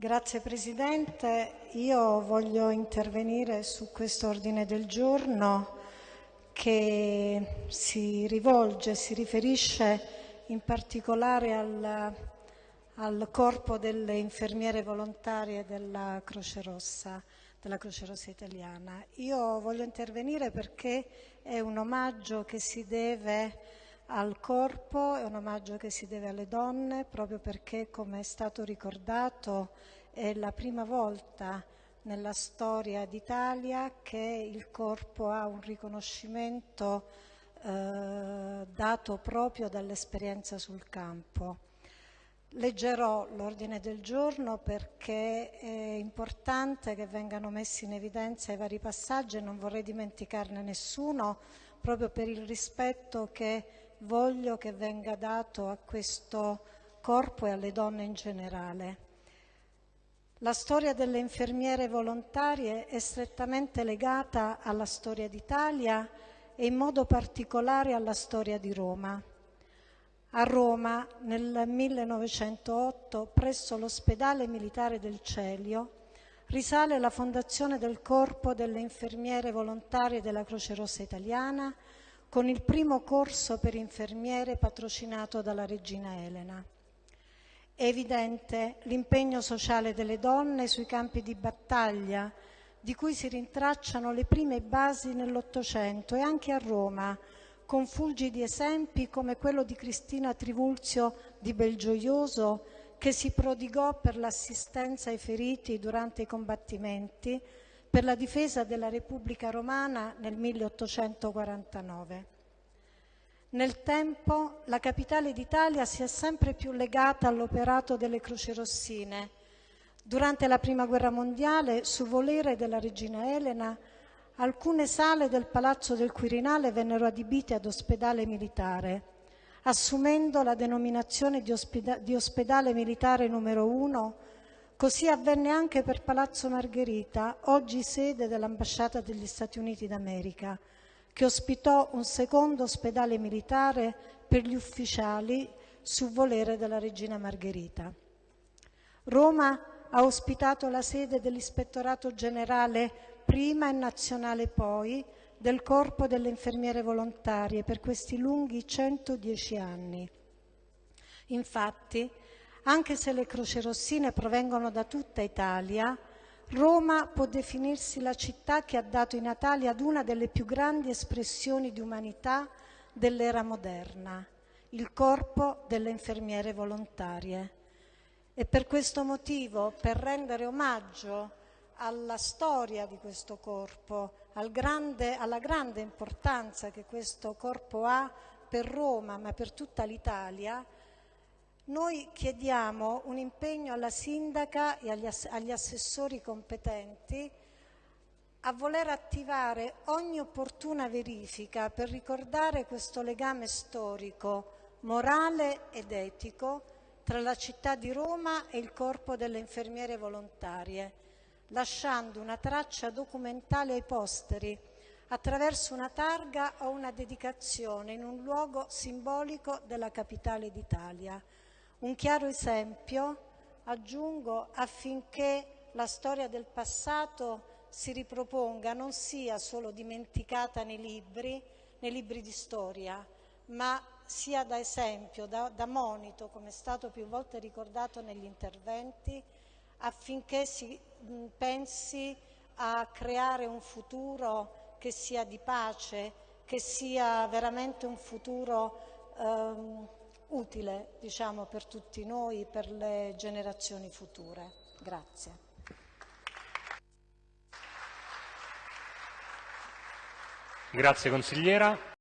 Grazie Presidente. Io voglio intervenire su questo ordine del giorno che si rivolge, si riferisce in particolare al, al corpo delle infermiere volontarie della Croce Rossa, della Croce Rossa italiana. Io voglio intervenire perché è un omaggio che si deve al corpo, è un omaggio che si deve alle donne, proprio perché, come è stato ricordato, è la prima volta nella storia d'Italia che il corpo ha un riconoscimento eh, dato proprio dall'esperienza sul campo. Leggerò l'ordine del giorno perché è importante che vengano messi in evidenza i vari passaggi e non vorrei dimenticarne nessuno proprio per il rispetto che voglio che venga dato a questo corpo e alle donne in generale. La storia delle infermiere volontarie è strettamente legata alla storia d'Italia e in modo particolare alla storia di Roma. A Roma, nel 1908, presso l'ospedale militare del Celio, risale la fondazione del Corpo delle infermiere volontarie della Croce Rossa Italiana, con il primo corso per infermiere patrocinato dalla regina Elena. È evidente l'impegno sociale delle donne sui campi di battaglia, di cui si rintracciano le prime basi nell'Ottocento e anche a Roma, con fulgidi esempi come quello di Cristina Trivulzio di Belgioioso, che si prodigò per l'assistenza ai feriti durante i combattimenti, per la difesa della Repubblica Romana nel 1849. Nel tempo la capitale d'Italia si è sempre più legata all'operato delle croci rossine. Durante la Prima Guerra Mondiale, su volere della regina Elena, alcune sale del Palazzo del Quirinale vennero adibite ad ospedale militare, assumendo la denominazione di, ospeda di ospedale militare numero 1 Così avvenne anche per Palazzo Margherita, oggi sede dell'ambasciata degli Stati Uniti d'America, che ospitò un secondo ospedale militare per gli ufficiali su volere della regina Margherita. Roma ha ospitato la sede dell'Ispettorato Generale prima e nazionale poi del Corpo delle Infermiere Volontarie per questi lunghi 110 anni. Infatti, anche se le crocerossine provengono da tutta Italia, Roma può definirsi la città che ha dato i natali ad una delle più grandi espressioni di umanità dell'era moderna, il corpo delle infermiere volontarie. E per questo motivo, per rendere omaggio alla storia di questo corpo, al grande, alla grande importanza che questo corpo ha per Roma, ma per tutta l'Italia, noi chiediamo un impegno alla sindaca e agli, ass agli assessori competenti a voler attivare ogni opportuna verifica per ricordare questo legame storico, morale ed etico tra la città di Roma e il corpo delle infermiere volontarie, lasciando una traccia documentale ai posteri attraverso una targa o una dedicazione in un luogo simbolico della capitale d'Italia. Un chiaro esempio, aggiungo, affinché la storia del passato si riproponga, non sia solo dimenticata nei libri, nei libri di storia, ma sia da esempio, da, da monito, come è stato più volte ricordato negli interventi, affinché si mh, pensi a creare un futuro che sia di pace, che sia veramente un futuro ehm, utile diciamo, per tutti noi, per le generazioni future. Grazie. Grazie consigliera.